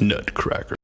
Nutcracker.